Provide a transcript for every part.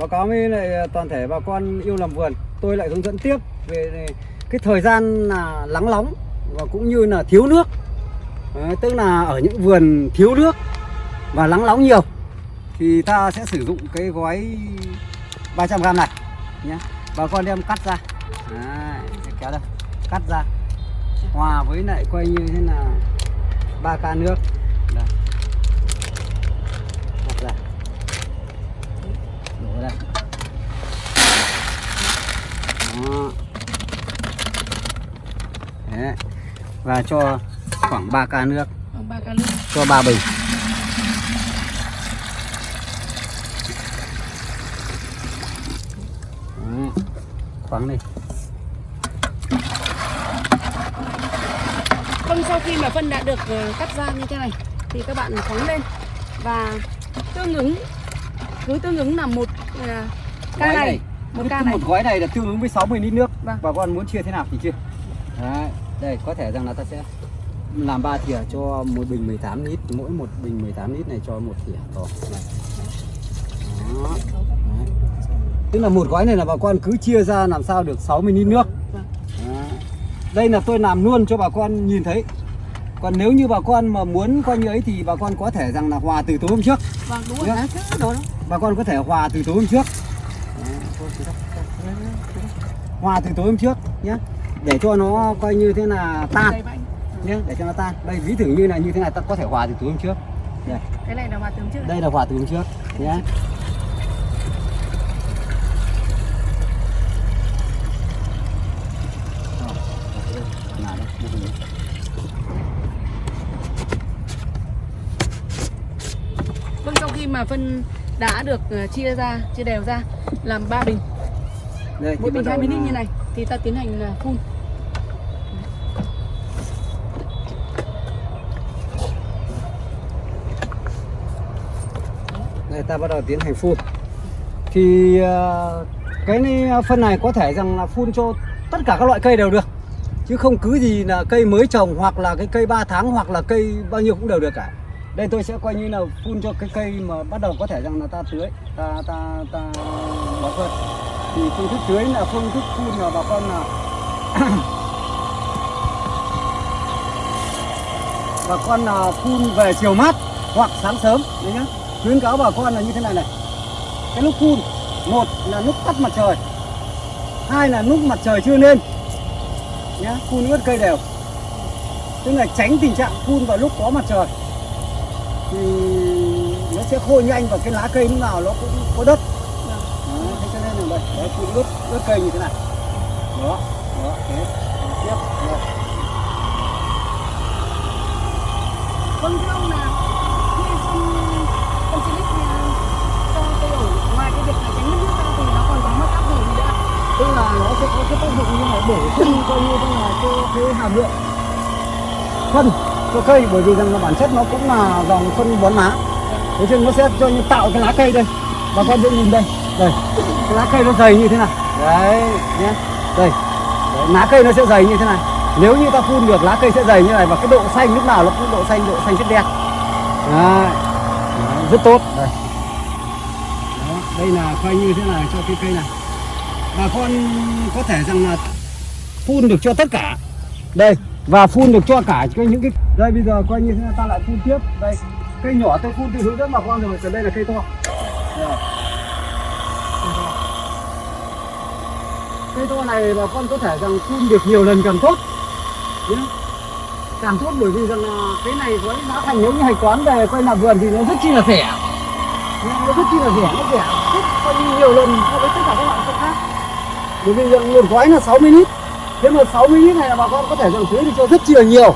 báo cáo với lại à, toàn thể bà con yêu làm vườn. Tôi lại hướng dẫn tiếp về cái thời gian là lắng nóng và cũng như là thiếu nước. Đấy, tức là ở những vườn thiếu nước và lắng nóng nhiều thì ta sẽ sử dụng cái gói 300g này nhé. Bà con đem cắt ra. Đấy, kéo đây cắt ra. Hòa với lại coi như thế là ba ca nước đây. cắt ra đổ đây đó. Đấy. và cho khoảng 3 ca nước Khoảng ba ca nước. cho ba bình Đấy. khoáng đi Vâng, sau khi mà phân đã được ờ, cắt ra như thế này thì các bạn khoáng lên và tương ứng cứ tương ứng là một ờ, ca này, một ca này. một gói này là tương ứng với 60 lít nước Vâng. bà con muốn chia thế nào thì chia Đấy. đây có thể rằng là ta sẽ làm ba thìa cho một bình 18 lít mỗi một bình 18 lít này cho một thìa to này. Đó. Đấy. tức là một gói này là bà con cứ chia ra làm sao được 60 lít nước Vâng. Đấy. đây là tôi làm luôn cho bà con nhìn thấy còn nếu như bà con mà muốn coi như ấy thì bà con có thể rằng là hòa từ tối hôm trước Vâng, đúng rồi, đó đó. bà con có thể hòa từ tối hôm trước hòa từ tối hôm trước nhé để cho nó coi như thế là tan. Nhé để cho nó tan. Đây ví dụ như là như thế này ta có thể hòa từ tối hôm trước. Đây. Cái này là hòa tướng trước. đây là hòa từ hôm trước. Nhé. Vâng, sau khi mà phân đã được ờ, chia ra, chia đều ra làm ba bình, Đây, thì mỗi bình bắt đầu 20 lít như này thì ta tiến hành phun. Đây ta bắt đầu tiến hành phun. Thì ờ, cái này, phân này có thể rằng là phun cho tất cả các loại cây đều được. Chứ không cứ gì là cây mới trồng hoặc là cái cây 3 tháng hoặc là cây bao nhiêu cũng đều được cả. Đây tôi sẽ coi như là phun cho cái cây mà bắt đầu có thể rằng là ta tưới Ta, ta, ta bỏ phân thì phương thức tưới là phương thức phun là bà con là bà con là phun về chiều mát hoặc sáng sớm, đấy nhá. Khuyến cáo bà con là như thế này này. Cái lúc phun, một là lúc tắt mặt trời, hai là lúc mặt trời chưa lên, nhá, phun ướt cây đều. Tức là tránh tình trạng phun vào lúc có mặt trời. Thì nó sẽ khô nhanh và cái lá cây lúc nào nó cũng có đất đấy, thế cho nên là đây đấy, phun ướt ướt cây như thế này đó đó thế tiếp đó. Vâng, thưa ông là khi phun phân xịt cho cây ổi ngoài cái việc là tránh mất nước ra thì nó còn có mất tác dụng gì nữa? tức là nó sẽ có cái tác dụng như là bổ sung coi như là cho cái hàm lượng phân cho cây bởi vì rằng là bản chất nó cũng là dòng phân bón lá thế nên nó sẽ cho như tạo cái lá cây đây bà con dễ nhìn đây. Đây. Cái lá cây nó dày như thế này. Đấy. Nhé. Đây. Đấy, lá cây nó sẽ dày như thế này. Nếu như ta phun được lá cây sẽ dày như này và cái độ xanh lúc nào nó cũng độ xanh độ xanh chất đen đấy. Đấy, rất tốt. Đây. Đó, đây là coi như thế này cho cái cây này. Bà con có thể rằng là phun được cho tất cả. Đây và phun được cho cả cái những cái đây bây giờ coi như thế ta lại phun tiếp. Đây cây nhỏ tôi phun từ hướng dẫn bà con rồi còn đây là cây to. Cây to. này bà con có thể rằng phun được nhiều lần càng tốt. Nhé càng tốt bởi vì rằng là cái này với giá thành nếu như hành toán về quay làm vườn thì nó rất chi là rẻ. Nó rất chi là rẻ, nó rẻ rất coi như nhiều lần so với tất cả các loại khác. Bởi vì rằng một gói là 60 lít. Thế mà 60 lít này là bà con có thể rằng tưới được cho rất chi là nhiều.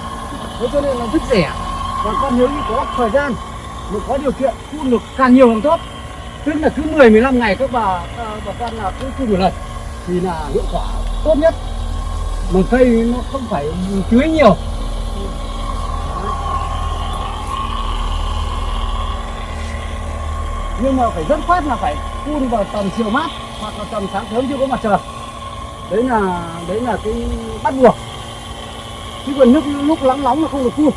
Thế cho nên là rất rẻ. Bà con nếu như có thời gian, mà có điều kiện phun được càng nhiều càng tốt tức là cứ 10 15 ngày các bà bà con là cứ phun một lần thì là hiệu quả tốt nhất. Mà cây nó không phải tưới nhiều. Nhưng mà phải rất phát là phải phun vào tầm chiều mát hoặc là tầm sáng sớm chưa có mặt trời. Đấy là đấy là cái bắt buộc. Chứ còn nước lúc nắng nóng là không được phun.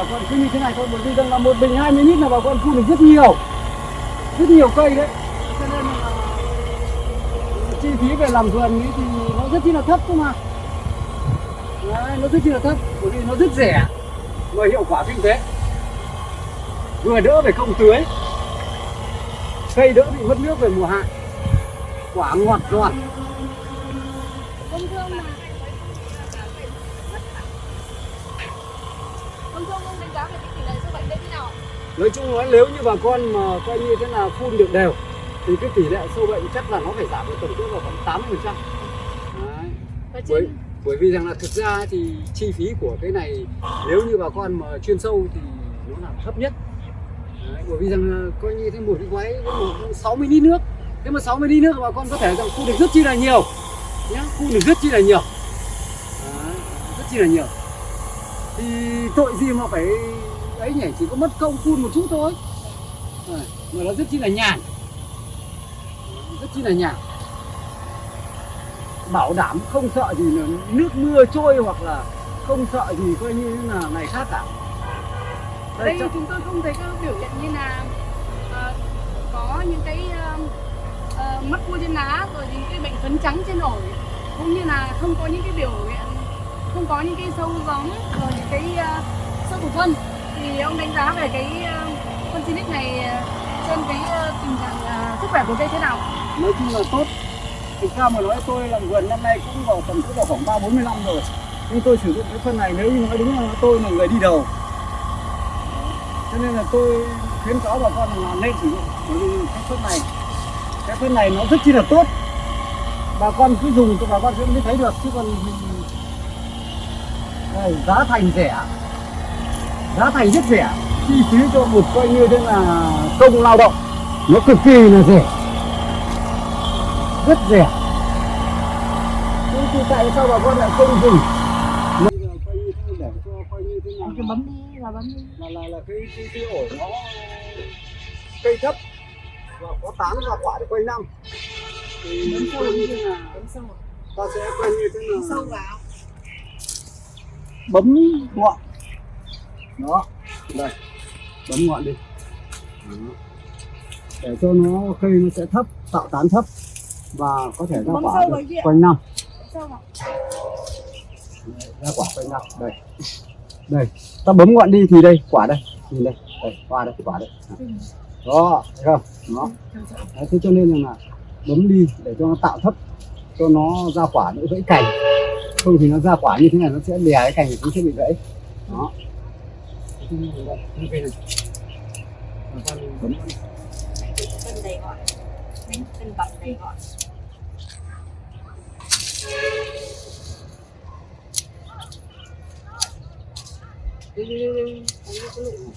Bà con cứ như thế này thôi bởi vì rằng là một bình 20 lít là bà con phun được rất nhiều rất nhiều cây đấy. Cho nên là chi phí về làm vườn ấy thì nó rất chi là thấp cơ mà. Đấy, nó rất chi là thấp bởi vì nó rất rẻ mà hiệu quả kinh tế vừa đỡ về công tưới cây đỡ bị mất nước về mùa hạn quả ngọt giòn Vâng thưa ông là Vâng thưa ông, ông đánh giá về cái tỷ lệ sâu bệnh đây thế nào ạ? Nói chung nói nếu như bà con mà coi như thế là phun được đều thì cái tỷ lệ sâu bệnh chắc là nó phải giảm được tổng cộng vào khoảng 80 phần trăm. Bởi, vì rằng là thực ra thì chi phí của cái này nếu như bà con mà chuyên sâu thì nó là thấp nhất. Đấy, bởi vì rằng là coi như thế một cái quái với một 60 lít nước. Thế mà 60 lít nước bà con có thể rằng phun được rất chi là nhiều nhá phun được rất chi là nhiều. Đấy, rất chi là nhiều. Thì tội gì mà phải ấy nhỉ chỉ có mất công phun một chút thôi. Đấy, mà nó rất chi là nhàn. Rất chi là nhàn. Bảo đảm không sợ gì là nước mưa trôi hoặc là không sợ gì coi như là này khác cả. Ở đây chúng tôi không thấy các biểu hiện như là ờ, có những cái ờ, ờ, mắc cua trên lá rồi những cái bệnh phấn trắng trên ổi cũng như là không có những cái biểu hiện không có những cái sâu gióm rồi những cái ờ, sâu thủ phân thì ông đánh giá về cái ờ, con phân này ờ, trên cái ờ, tình trạng sức khỏe của cây thế nào? nói chung là tốt. Thì sao mà nói tôi làm vườn năm nay cũng vào tầm cũng vào khoảng ba bốn mươi năm rồi. Nhưng tôi sử dụng cái phân này nếu như nói đúng là tôi là người đi đầu. Cho nên là tôi khuyến cáo bà con là nên sử dụng bởi vì cái phân này. Cái phân này nó rất chi là tốt. Bà con cứ dùng thì bà con sẽ mới thấy được chứ còn đây, giá thành rẻ giá thành rất rẻ. Chi phí cho một coi như thế là công lao động. Nó cực kỳ là rẻ. Rất rẻ. Nhưng thì tại sao bà con lại không dùng? Nào? Cái bấm đi là bấm đi. là là là cái cái cái ổi nó cây thấp và có tán và quả được quanh năm. Thì Bấm sâu như thế là Bấm sâu. ta sẽ coi như thế Bấm sâu vào. bấm ngọn đó đây. Bấm ngọn đi. Đó. để cho nó cây nó sẽ thấp tạo tán thấp và có thể ra Bấm quả được quanh năm. Ra quả quanh năm. Đây. Đây. Ta bấm ngọn đi thì đây quả đây. Nhìn đây. Đây hoa đây quả đây. Đó thấy không? Đó. Đấy, thế cho nên là, là bấm đi để cho nó tạo thấp cho nó ra quả đỡ gãy cành. Không thì nó ra quả như thế này nó sẽ lè cái cành cũng sẽ bị gãy. Đó Thế cho nên là đây, như cây này Bà con bấm cân đầy gọn Đánh phân bật đầy gọi. đi đi đi đi Đánh cái lụ này.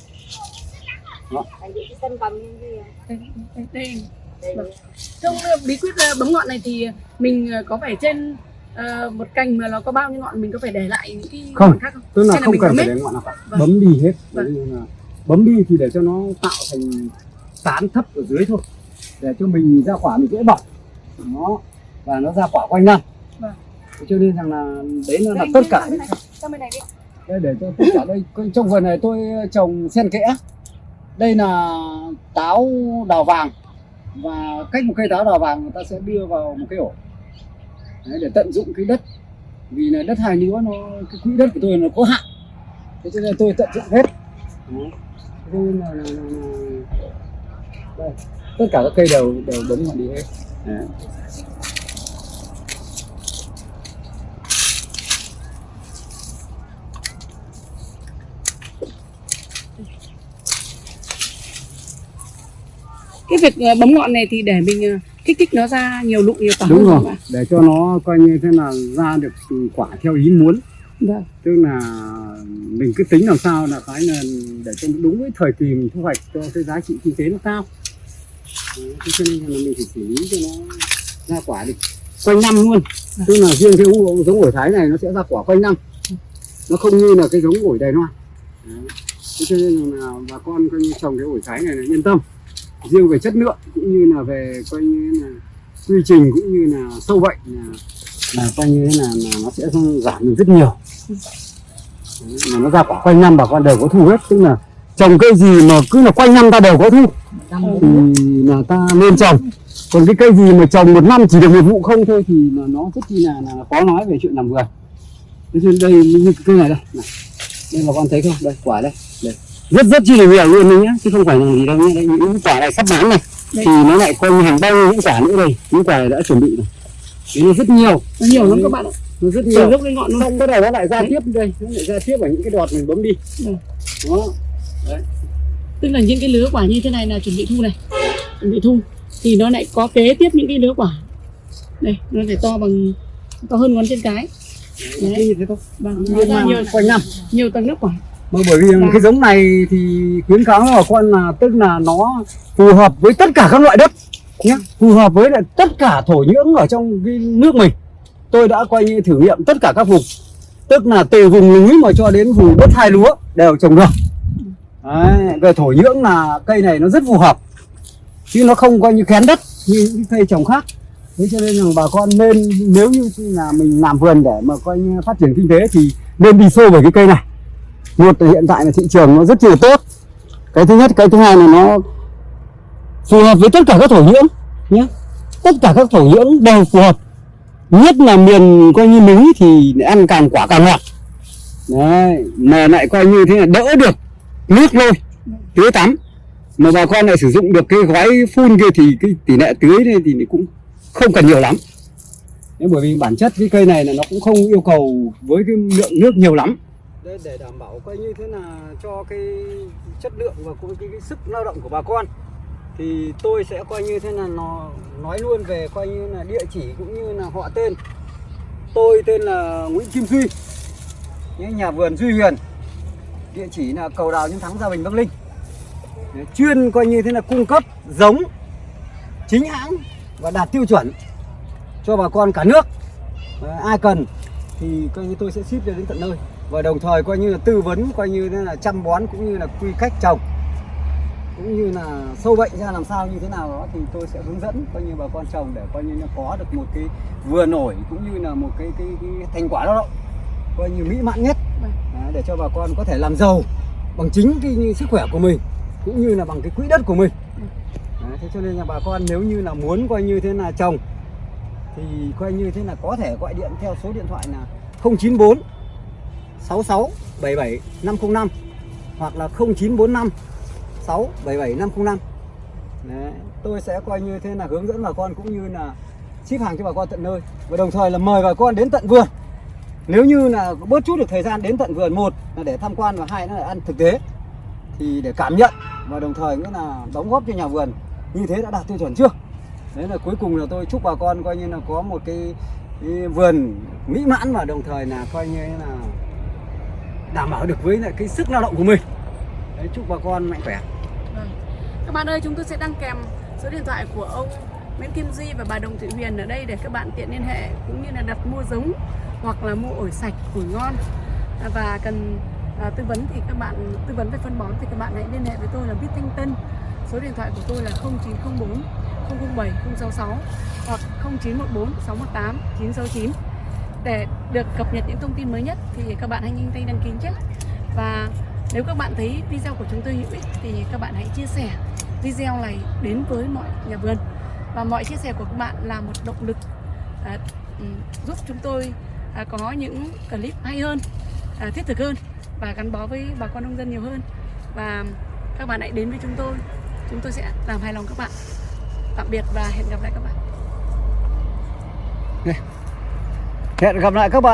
đó Đánh cái phân bầm như thế à? Đây, đây, đây. Vâng. Trong bí quyết ờ, bấm ngọn này thì mình ờ, có phải trên ờ, một cành mà nó có bao nhiêu ngọn mình có phải để lại những cái Không. ngọn khác không? tức là Hay là không mình cần phải đến ngọn nào cả Vâng. bấm đi hết Vâng. Là bấm đi thì để cho nó tạo thành tán thấp ở dưới thôi để cho mình ra quả mình dễ bọc nó và nó ra quả quanh năm Vâng. Cho nên rằng là đấy là Đây, tất cả là này. Này đi. đây để cho tất cả đây trong vườn này tôi trồng xen kẽ đây là táo đào vàng và cách một cây táo đào vàng người ta sẽ đưa vào một cái ổ đấy, để tận dụng cái đất vì là đất hai lúa nó cái quỹ đất của tôi nó có hạn thế cho nên tôi tận dụng hết Đấy. Là, là, là, là... Đây. tất cả các cây đều đều bấm ngọn đi hết Đấy. Cái việc ờ, bấm ngọn này thì để mình ờ, kích thích nó ra nhiều lụ nhiều quả đúng rồi. để cho nó coi như thế là ra được quả theo ý muốn. Vâng. tức là mình cứ tính làm sao là cái là để cho đúng với thời kỳ mình thu hoạch cho cái giá trị kinh tế nó cao. Thế cho nên là mình phải xử lý cho nó ra quả được quanh năm luôn. Tức là riêng cái u- giống ổi thái này nó sẽ ra quả quanh năm. Nó không như là cái giống ổi đài loan. Thế cho nên là bà con coi như trồng cái ổi thái này là yên tâm riêng về chất lượng cũng như là về coi như là quy trình cũng như là sâu bệnh là, là coi như là, là nó sẽ giảm được rất nhiều. Mà nó ra quả quanh năm bà con đều có thu hết tức là trồng cây gì mà cứ là quanh năm ta đều có thu. Thì là ta nên trồng. Còn cái cây gì mà trồng một năm chỉ được một vụ không thôi thì là nó rất chi là, là khó nói về chuyện làm vườn. Thế nên đây như cái cây này đây này. đây bà con thấy không? Đây quả đây đây rất rất chi là nhiều luôn đấy nhá. Chứ không phải là gì đâu nhá. Những quả này sắp bán này. Thì nó lại như hàng bao những quả nữa đây. Những quả này đã chuẩn bị rồi. Đấy, nó rất nhiều. Nó nhiều lắm các bạn ạ. Nó rất nhiều gốc đến ngọn luôn. Xong bắt đầu nó lại ra Đấy. tiếp đây. Nó lại ra tiếp ở những cái đọt mình bấm đi. Ừ. đó. Tức là những cái lứa quả như thế này là chuẩn bị thu này. Chuẩn bị thu. Thì nó lại có kế tiếp những cái lứa quả. Đây nó phải to bằng to hơn ngón chân cái. Đấy như thế thôi. Vâng nó mà nhiều quanh năm. nhiều tầng nước quả bởi vì Vâng. cái giống này thì khuyến cáo bà con là tức là nó phù hợp với tất cả các loại đất nhé phù hợp với lại tất cả thổ nhưỡng ở trong cái nước mình. Tôi đã coi như thử nghiệm tất cả các vùng. Tức là từ vùng núi mà cho đến vùng đất hai lúa đều trồng được. Đấy, về thổ nhưỡng là cây này nó rất phù hợp. Chứ nó không coi như kén đất như những cây trồng khác. Thế cho nên rằng bà con nên nếu như là mình làm vườn để mà coi như phát triển kinh tế thì nên đi sâu về cái cây này một là hiện tại là thị trường nó rất là tốt. Cái thứ nhất, cái thứ hai là nó phù hợp với tất cả các thổ nhưỡng nhé. Tất cả các thổ nhưỡng đều phù hợp. Nhất là miền coi như núi thì ăn càng quả càng ngọt. Đấy, mà lại coi như thế là đỡ được nước lôi tưới tắm. Mà bà con lại sử dụng được cái gói phun kia thì cái tỷ lệ tưới này thì cũng không cần nhiều lắm. Bởi vì bản chất cái cây này là nó cũng không yêu cầu với cái lượng nước nhiều lắm để, để đảm bảo coi như thế là cho cái chất lượng và cũng cái, cái sức lao động của bà con. Thì tôi sẽ coi như thế là nó nói luôn về coi như là địa chỉ cũng như là họ tên. Tôi tên là Nguyễn Kim Duy Nhé, nhà vườn Duy Huyền. Địa chỉ là cầu đào nhân thắng gia bình Bắc Linh chuyên coi như thế là cung cấp giống chính hãng và đạt tiêu chuẩn cho bà con cả nước. Ai cần thì coi như tôi sẽ ship cho đến tận nơi và đồng thời coi như là tư vấn coi như thế là chăm bón cũng như là quy cách trồng. Cũng như là sâu bệnh ra làm sao như thế nào đó thì tôi sẽ hướng dẫn coi như bà con trồng để coi như là có được một cái vừa nổi cũng như là một cái cái, cái thành quả lao động coi như mỹ mãn nhất. Vâng. Đấy, để cho bà con có thể làm giàu bằng chính cái như sức khỏe của mình cũng như là bằng cái quỹ đất của mình. Đấy, thế cho nên là bà con nếu như là muốn coi như thế là trồng thì coi như thế là có thể gọi điện theo số điện thoại là 094 66 77 505 hoặc là 0945 677 505 Đấy, tôi sẽ coi như thế là hướng dẫn bà con cũng như là ship hàng cho bà con tận nơi. Và đồng thời là mời bà con đến tận vườn. Nếu như là bớt chút được thời gian đến tận vườn một là để tham quan và hai là ăn thực tế thì để cảm nhận và đồng thời nữa là đóng góp cho nhà vườn. Như thế đã đạt tiêu chuẩn chưa? Đấy là cuối cùng là tôi chúc bà con coi như là có một cái, cái vườn mỹ mãn và đồng thời là coi như là đảm bảo được với lại cái sức lao động của mình đấy, chúc bà con mạnh khỏe Vâng. Các bạn ơi, chúng tôi sẽ đăng kèm số điện thoại của ông Nguyễn Kim Duy và bà Đồng Thị Huyền ở đây để các bạn tiện liên hệ cũng như là đặt mua giống hoặc là mua ổi sạch, củi ngon à, và cần à, tư vấn thì các bạn tư vấn về phân bón thì các bạn hãy liên hệ với tôi là Bít Thanh Tân. Số điện thoại của tôi là 0904 007 066 hoặc 0914 618 969 để được cập nhật những thông tin mới nhất thì các bạn hãy nhanh tay đăng ký nhé. Và nếu các bạn thấy video của chúng tôi hữu ích thì các bạn hãy chia sẻ video này đến với mọi nhà vườn. Và mọi chia sẻ của các bạn là một động lực à, ừ, giúp chúng tôi à, có những clip hay hơn, à, thiết thực hơn và gắn bó với bà con nông dân nhiều hơn. Và các bạn hãy đến với chúng tôi. Chúng tôi sẽ làm hài lòng các bạn. Tạm biệt và hẹn gặp lại các bạn hẹn gặp lại các bạn